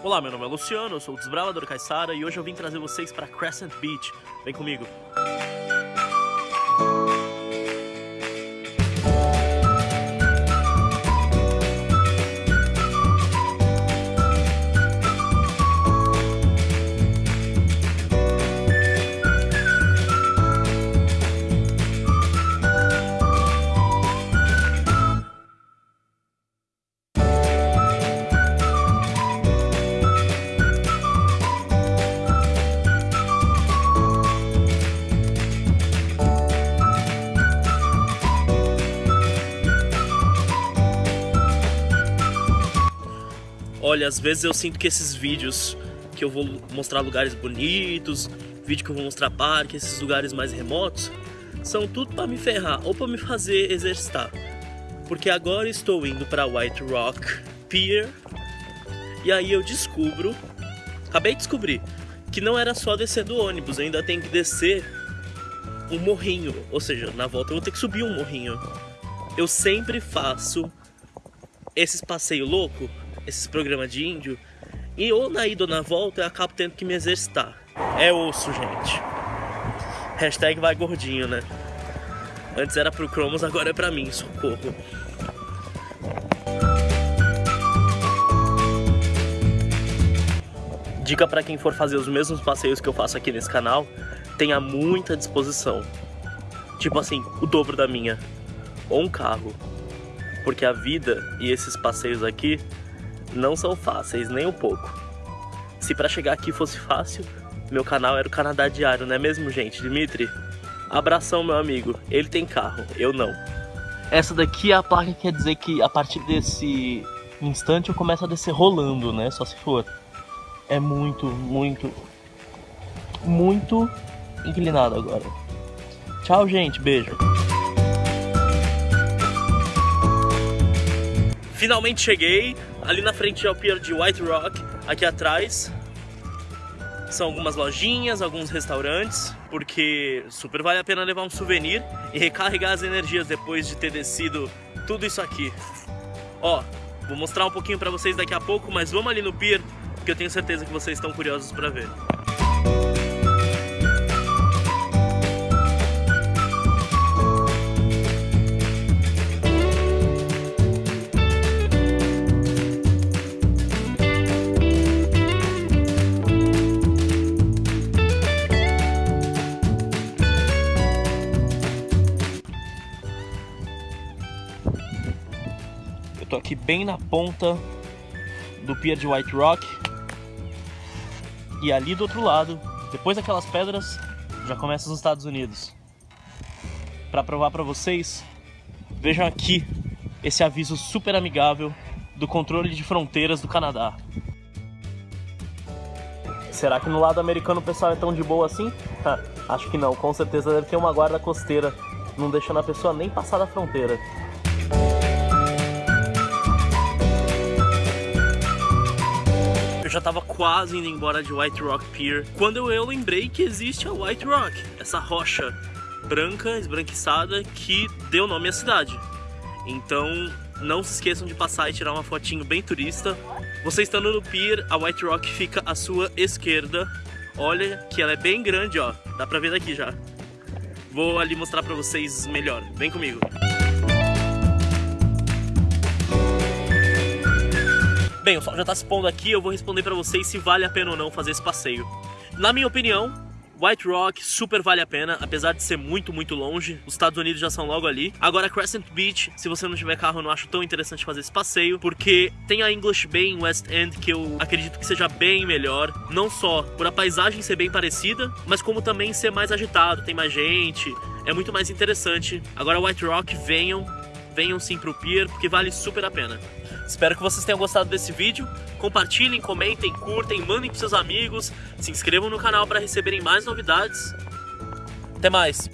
Olá, meu nome é Luciano, eu sou o Desbravador Caissara e hoje eu vim trazer vocês para Crescent Beach. Vem comigo. Olha, às vezes eu sinto que esses vídeos que eu vou mostrar lugares bonitos, vídeo que eu vou mostrar parques, esses lugares mais remotos, são tudo para me ferrar ou para me fazer exercitar. Porque agora estou indo para White Rock Pier e aí eu descubro, acabei de descobrir, que não era só descer do ônibus, ainda tem que descer um morrinho, ou seja, na volta eu vou ter que subir um morrinho. Eu sempre faço esses passeios loucos esses programas de índio. E ou na ida ou na volta eu acabo tendo que me exercitar. É osso, gente. Hashtag vai gordinho, né? Antes era pro Cromos, agora é pra mim, socorro. Dica para quem for fazer os mesmos passeios que eu faço aqui nesse canal, tenha muita disposição. Tipo assim, o dobro da minha. Ou um carro. Porque a vida e esses passeios aqui não são fáceis, nem um pouco. Se para chegar aqui fosse fácil, meu canal era o Canadá Diário, não é mesmo, gente? Dimitri, abração, meu amigo. Ele tem carro, eu não. Essa daqui é a placa que quer dizer que a partir desse instante eu começo a descer rolando, né? Só se for. É muito, muito, muito inclinado agora. Tchau, gente. Beijo. Finalmente cheguei. Ali na frente é o pier de White Rock. Aqui atrás são algumas lojinhas, alguns restaurantes, porque super vale a pena levar um souvenir e recarregar as energias depois de ter descido tudo isso aqui. Ó, vou mostrar um pouquinho pra vocês daqui a pouco, mas vamos ali no pier, porque eu tenho certeza que vocês estão curiosos pra ver. Tô aqui bem na ponta do pier de White Rock. E ali do outro lado, depois daquelas pedras, já começa os Estados Unidos. Para provar para vocês, vejam aqui esse aviso super amigável do controle de fronteiras do Canadá. Será que no lado americano o pessoal é tão de boa assim? Acho que não, com certeza deve ter uma guarda costeira, não deixando a pessoa nem passar da fronteira. Eu já tava quase indo embora de White Rock Pier quando eu lembrei que existe a White Rock, essa rocha branca, esbranquiçada, que deu nome à cidade. Então não se esqueçam de passar e tirar uma fotinho bem turista. Você estando no pier, a White Rock fica à sua esquerda. Olha que ela é bem grande, ó. Dá pra ver daqui já. Vou ali mostrar pra vocês melhor. Vem comigo. Bem, o sol já tá se pondo aqui, eu vou responder pra vocês se vale a pena ou não fazer esse passeio. Na minha opinião, White Rock super vale a pena, apesar de ser muito, muito longe. Os Estados Unidos já são logo ali. Agora, Crescent Beach, se você não tiver carro, eu não acho tão interessante fazer esse passeio, porque tem a English Bay em West End, que eu acredito que seja bem melhor. Não só por a paisagem ser bem parecida, mas como também ser mais agitado, tem mais gente, é muito mais interessante. Agora, White Rock, venham, venham sim pro pier, porque vale super a pena. Espero que vocês tenham gostado desse vídeo. Compartilhem, comentem, curtem, mandem pros seus amigos. Se inscrevam no canal para receberem mais novidades. Até mais!